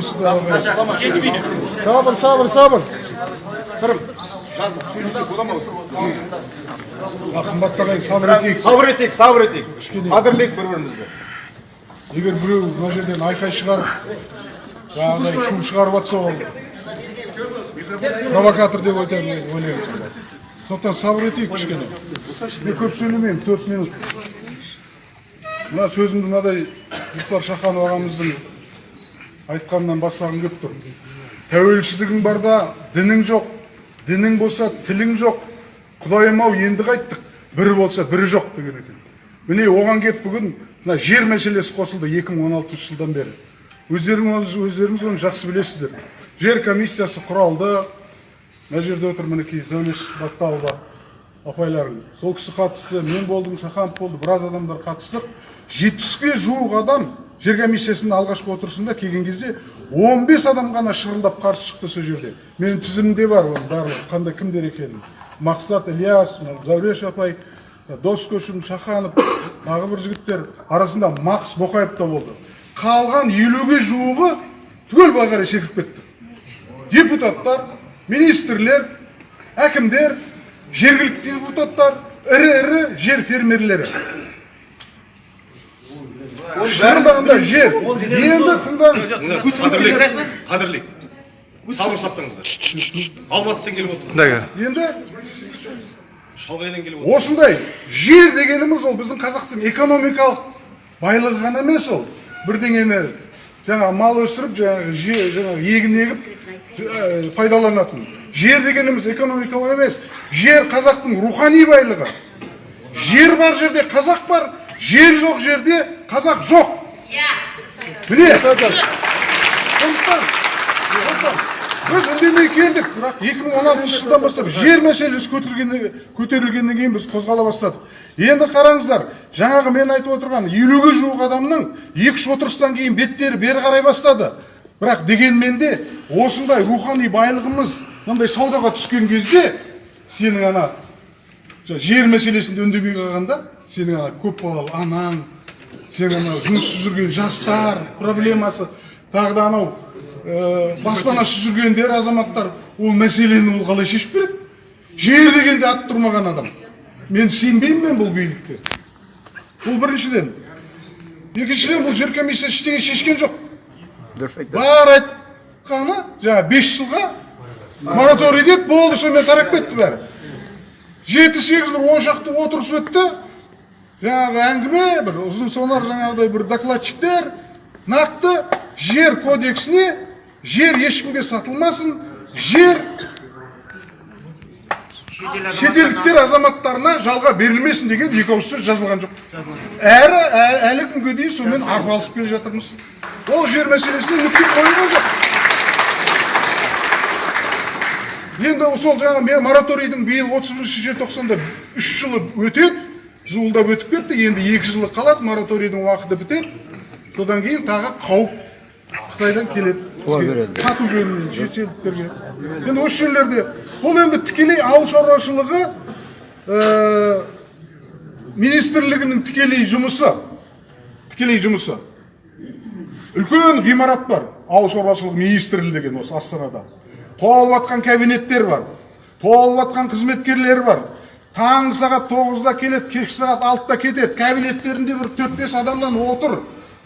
жұмыссыздар сабыр сабыр сабыр сырым жазып сөйлесек бола ма қымбатты ағайын сабыр етейік сабыр етейік сабыр етейік қадірлейік бір бірімізді егер біреу мына жерден айқай шығарып жаңағыдай шу шығарып жатса ол провокатор деп айтамын ойлаймын сондықтан сабыр етейік кішкене мен көп сөйлемеймін төрт минут мына сөзімді мынадай мұхтар шаханов ағамыздың айтқанынан бастағым келіп тұр. Тәуелсіздігің барда дінің жоқ. Дінің болса тілің жоқ. Құдайым ау енді қайттық. Бірі болса бірі жоқ деген екен. Міне оған келіп бүгін мына жер мәселесі қосылды 2016 жылдан бері. Өздеріңіз өздеріңіз оны жақсы білесіздер. Жер комиссиясы құралды. Мына жерде отыр мінекей зәулеш батталова апайларың сол кісі қатысты. Мен болдым шаханов болды біраз адамдар қатыстық. Жетпіске жуық адам жер комиссиясының алғашқы отырысында келген кезде 15 адам ғана шырылдап қарсы шықты сол жерде. Менің тізімімде бар оның барлығы қандай кімдер екенін. Мақсат ілияс зәуреш апай дос көшім шаханов тағы бір жігіттер арасында мақс боқаев та болды. Қалған елуге жуығы түгел былай қарай секіріп кетті. Депутаттар министрлер әкімдер жергілікті депутаттар ірі ірі жер фермерлері. Шынында жер енді тыңдаңыз қадірлейік қадірлейік сабыр сақтаңыздар алматыдан келіп отыр енді шалғайдан келіп отыр осындай жер дегеніміз ол біздің қазақтың экономикалық байлығы ғана емес ол бірдеңені жаңағы мал өсіріп жаңағы же жаңағы егін егіп ә, пайдаланатын. Жер дегеніміз экономикалық емес. Жер қазақтың рухани байлығы. Жер бар жерде қазақ бар жер жоқ жерде қазақ жоқ. Міне. Сондықтан сондықтан біз үндемей келдік. Бірақ 2016 жылдан бастап жер мәселесі көтерілгеннен көтерілгеннен кейін біз қозғала бастадық. Енді қараңыздар жаңағы мен айтып отырған елуге жуық адамның екі үш отырыстан кейін беттері бері қарай бастады. Бірақ дегенмен де осындай рухани байлығымыз мындай саудаға түскен кезде сенің ана жер мәселесінде үндемей қалғанда сенің ана көпбалалы анаң сен ана жұмыссыз жүрген жастар проблемасы. Тағы да анау ә, баспанасыз жүргендер азаматтар ол мәселені ол қалай шешіп береді? Жер дегенде аты тұрмаған адам. Мен сенбеймін мен бұл билікке. Бұл біріншіден. Екіншіден бұл жер комиссиясы ештеңе шешкен жоқ. Бар айтқаны жаңағы бес жылға мораторий деді болды сонымен тарап кетті бәрі. Жеті сегіз бір он шақты отырыс өтті. Жаңағы әңгіме бір ұзын сонар жаңағыдай бір докладчиктер нақты жер кодексіне жер ешкімге сатылмасын жер шетелдіктер азаматтарына жалға берілмесін деген екі ауыз сөз жазылған жоқ әрі әлі күнге дейін сонымен арпалысып келе жатырмыз ол жер мәселесіне нүкте қойылған жоқ енді сол жаңағы мораторийдің биыл отыз бірінші желтоқсанда үш жылы өтеді зуылдап өтіп кетті. Енді екі жылы қалады мораторийдің уақыты бітеді содан кейін тағы қауіп қытайдан келеді. Сату жөнінен шетелдіктерге енді осы жерлерде бұл енді тікелей ауыл шаруашылығы ә, министрлігінің тікелей жұмысы. Тікелей жұмысы. Үлкен ғимарат бар. Ауыл шаруашылығы министрлігі деген осы астанада. Толып жатқан кабинеттер бар. Толып жатқан қызметкерлер бар. Таңғы сағат тоғызда келеді кешкі сағат алтыда кетеді. Кабинеттерінде бір төрт бес адамнан отыр.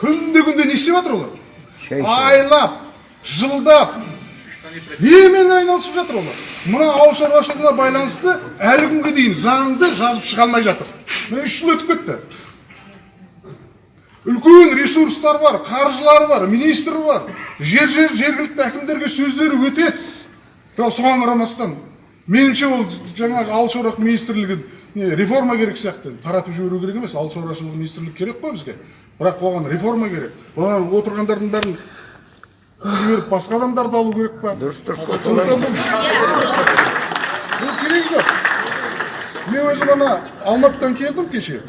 Күнде күнде не істеп жатыр олар? Айлап жылдап немен айналысып жатыр олар? Мына ауыл шаруашылығына байланысты әлі күнге дейін заңды жазып шыға алмай жатыр. Міне үш жыл өтіп кетті. Үлкен ресурстар бар қаржылары бар министрі бар. Жер жер жергілікті әкімдерге сөздері өтеді бірақ соған қарамастан меніңше ол жаңағы ауыл шаруашылығы министрлігін не, реформа керек сияқты. Таратып жіберу керек емес ауыл шаруашылығы министрлігі керек қой бізге. Бірақ оған реформа керек. Оған отырғандардың бәрін жіберіп басқа адамдарды алу керек па? Дұрыс дұрыс. Бұл керек жоқ. Мен өзім ана алматыдан келдім кеше.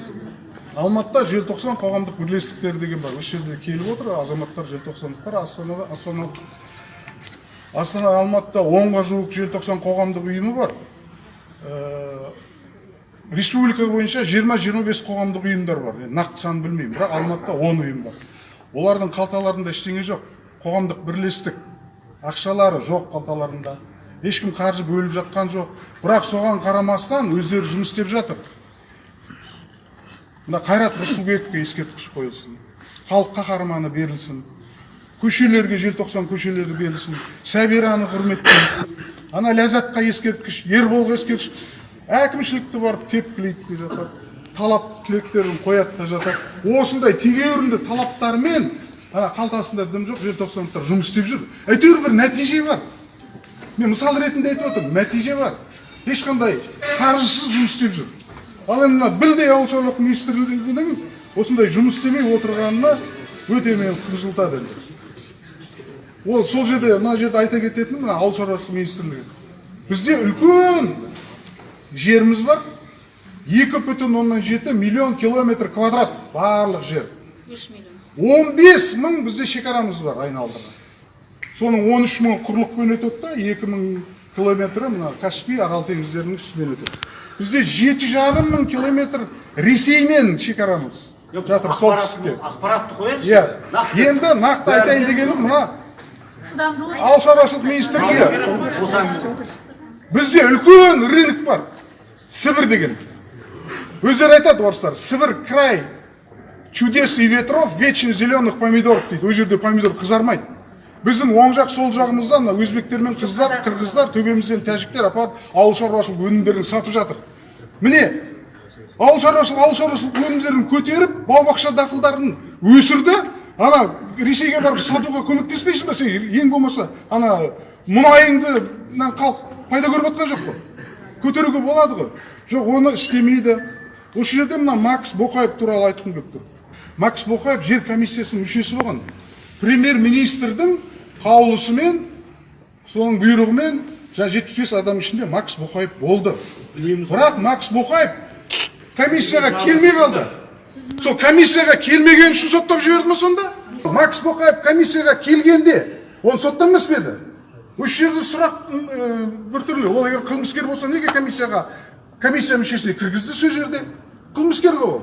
Алматыда желтоқсан қоғамдық бірлестіктері деген бар. осы жерде келіп отыр азаматтар желтоқсандықтар астанада астана астана алматыда онға жуық желтоқсан қоғамдық ұйымы бар. Ә, республика бойынша 20-25 қоғамдық ұйымдар бар. Нақты санын білмеймін бірақ алматыда 10 ұйым бар. Олардың қалталарында ештеңе жоқ. Қоғамдық бірлестік ақшалары жоқ қалталарында. Ешкім қаржы бөліп жатқан жоқ. Бірақ соған қарамастан өздері жұмыс істеп жатыр. Мына қайрат рысқұлбековке ескерткіш қойылсын. Халық қаһарманы берілсін. Көшелерге желтоқсан көшелері берілсін. Сәбираны құрметтейік ана ләззатқа ескерткіш ерболға ескерткіш. Әкімшілікті барып тепкілейді де жатады. Талап тілектерін қояды да жатады. Осындай тегеурінді талаптармен ана қалтасында дым жоқ желтоқсандықтар жұмыс істеп жүр. Әйтеуір бір нәтиже бар. Мен мысал ретінде айтып отырмын нәтиже бар. Ешқандай қаржысыз жұмыс істеп жүр. Ал енді мына білдей ауыл шаруашылық министрлігінің осындай жұмыс істемей отырғанына өте мені қынжылтады ол сол жерде мына жерде айта кететінім мына ауыл шаруашылық министрлігі. Бізде үлкен жеріміз бар. Екі бүтін оннан жеті миллион километр квадрат барлық жер. Үш миллион. Он бес мың бізде шекарамыз бар айналдырған. Соның он үш мың құрлықпен өтеді да екі мың километрі мына каспий арал теңіздерінің үстімен өтеді. Бізде жеті жарым мың километр ресеймен шекарамыз. Жатыр солтүстікте. ақпаратты қояйықшы. Иә. Енді нақты айтайын дегенім мына ауыл шаруашылық министрлігі бізде үлкен рынок бар сібір деген өздері айтады орыстар сібір край чудес и ветров вечно зеленых помидоров дейді ол жерде помидор қызармайды біздің оң жақ сол жағымызда мына өзбектер мен қыздар қырғыздар төбемізден тәжіктер апарып ауыл шаруашылық өнімдерін сатып жатыр міне ауыл шаруашылық ауыл шаруашылық өнімдерін көтеріп бау бақша дақылдарын өсірді ана ресейге барып сатуға көмектеспейсің ба сен? Ең болмаса ана мұнайыңды халық пайда көріп жатқан жоқ қой. Көтеруге болады ғой. Жоқ оны істемейді. Осы жерде мына макс боқаев туралы айтқым келіп тұр. Макс боқаев жер комиссиясының мүшесі болған. Премьер министрдің қаулысымен соның бұйрығымен жаңа жетпіс бес адам ішінде макс боқаев болды. Бірақ макс боқаев комиссияға келмей қалды. Сол комиссияға келмеген үшін соттап жіберді ма сонда? Макс боқаев комиссияға келгенде оны соттамас па еді? Осы жерде сұрақ ә, біртүрлі ол егер қылмыскер болса неге комиссияға комиссия мүшесіне кіргізді сол жерде? Қылмыскер ғой ол.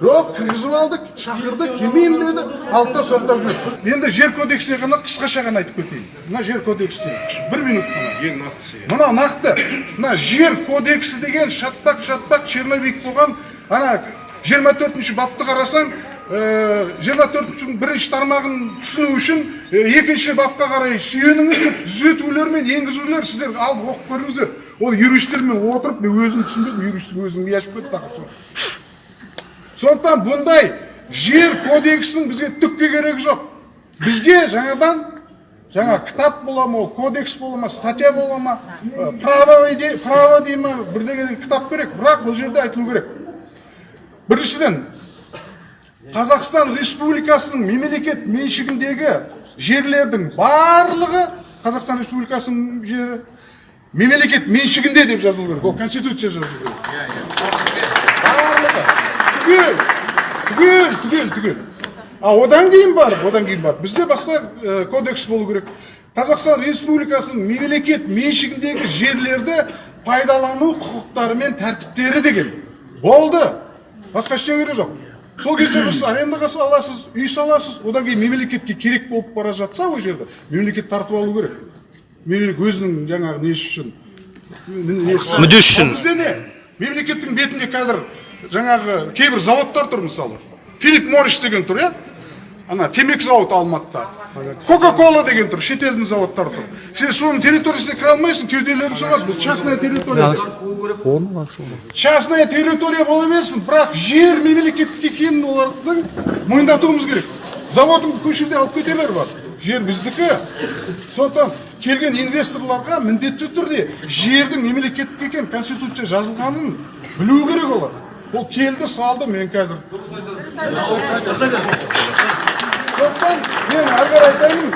Жоқ кіргізіп алдық шақырдық келмеймін деді. Алды да соттап жіберді енді жер кодексіне ғана қысқаша ғана айтып кетейін. Мына жер кодексіне бір минут қана. Ең нақтысы мына нақты. Мына жер кодексі деген шатпақ шатпақ черновик болған ана жиырма төртінші бапты қарасаң жиырма төртінші бірінші тармағын түсіну үшін э, екінші бапқа қарай сүйеніңіз деп түзетулер мен енгізулер сіздер алып оқып көріңіздер. Ол юристтермен отырып мен өзім түсінбедім юристтің өзінің миы ашып кетті тақырып сондықтан бұндай жер кодексінің бізге түкке керегі жоқ. Бізге жаңадан жаңа кітап бола ма ол кодекс бола ма статья бола ма э, право право дей ма бірдеңе кітап керек. Бірақ бұл жерде айтылу керек. Біріншіден қазақстан республикасының мемлекет меншігіндегі жерлердің барлығы қазақстан республикасының жері мемлекет меншігінде деп жазылу керек. Ол конституция жазылу керек. Барлығы. Түгел түгел түгел түгел а одан кейін барып одан кейін барып бізде басқа кодекс болу керек. Қазақстан республикасының мемлекет меншігіндегі жерлерді пайдалану құқықтары мен тәртіптері деген. Болды. Басқа ештеңе керек жоқ. Сол кезде біз арендаға аласыз үй саласыз. Одан кейін мемлекетке керек болып бара жатса ол жерді мемлекет тартып алу керек. Мемлекет өзінің жаңағы несі үшін? Мүддесі үшін. Бізде не? Мемлекеттің бетінде қазір жаңағы кейбір заводтар тұр мысалы. Филипп моррис деген тұр иә? Ана темекі зауыты алматыда. Кока кола деген тұр шетелдің заводтары тұр. Сен соның территориясына кіре алмайсың кеуделерің соғады бұл частная территория. Частная территория бола берсін бірақ жер мемлекеттік екенін олардың мойындатуымыз керек. Заводың көшеде алып кете бер бар. Жер біздікі. Сондықтан келген инвесторларға міндетті түрде жердің мемлекеттік екенін конституция жазылғанын білу керек олар. Ол келді салды мен қазір сондықтан мен әрі қарай айтайын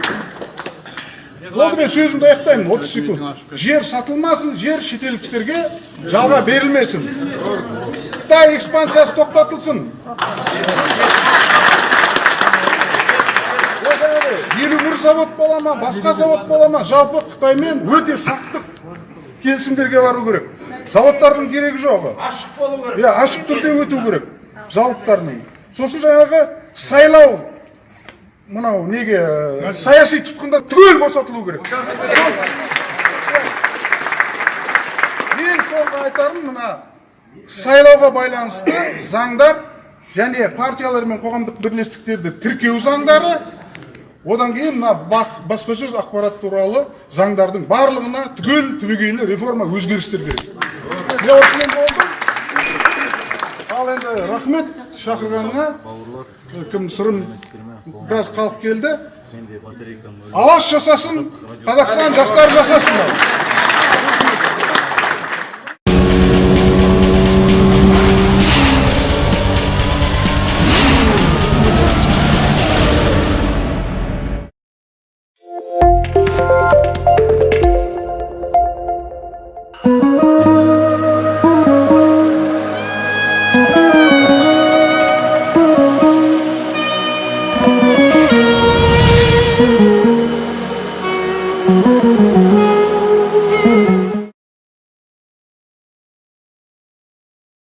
болды мен сөзімді аяқтаймын отыз секунд жер сатылмасын жер шетелдіктерге жалға берілмесін қытай экспансиясы тоқтатылсын ол жаңағыдай елу бір завод бола ма басқа завод бола ма жалпы қытаймен өте сақтық келісімдерге бару керек заводтардың керегі жоқ ашық болу керек иә ашық түрде өту керек зауыттарының сосын жаңағы сайлау мынау неге ә, саяси тұтқындар түгел босатылу керек? Мен соңғы айтарым мына сайлауға байланысты заңдар және партиялар мен қоғамдық бірлестіктерді тіркеу заңдары одан кейін мына баспасөз ақпарат туралы заңдардың барлығына түгел түбегейлі реформа өзгерістер керек. Міне осымен болды. Ал енді рахмет. Шақырғаныңа кім сырым біраз халық келді. Алаш жасасын қазақстан жастары жасасын.